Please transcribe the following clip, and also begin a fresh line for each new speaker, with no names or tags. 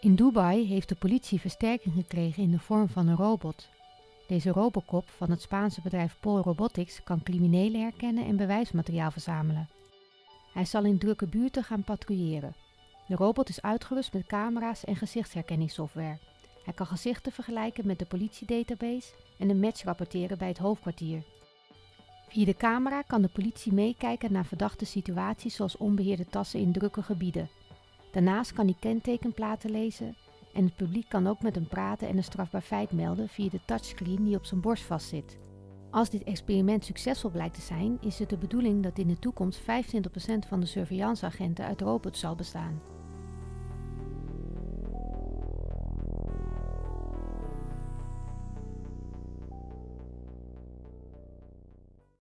In Dubai heeft de politie versterking gekregen in de vorm van een robot. Deze Robocop van het Spaanse bedrijf Pol Robotics kan criminelen herkennen en bewijsmateriaal verzamelen. Hij zal in drukke buurten gaan patrouilleren. De robot is uitgerust met camera's en gezichtsherkenningssoftware. Hij kan gezichten vergelijken met de politiedatabase en een match rapporteren bij het hoofdkwartier. Via de camera kan de politie meekijken naar verdachte situaties zoals onbeheerde tassen in drukke gebieden. Daarnaast kan hij kentekenplaten lezen en het publiek kan ook met hem praten en een strafbaar feit melden via de touchscreen die op zijn borst vastzit. Als dit experiment succesvol blijkt te zijn, is het de bedoeling dat in de toekomst 25% van de surveillanceagenten uit robots zal bestaan.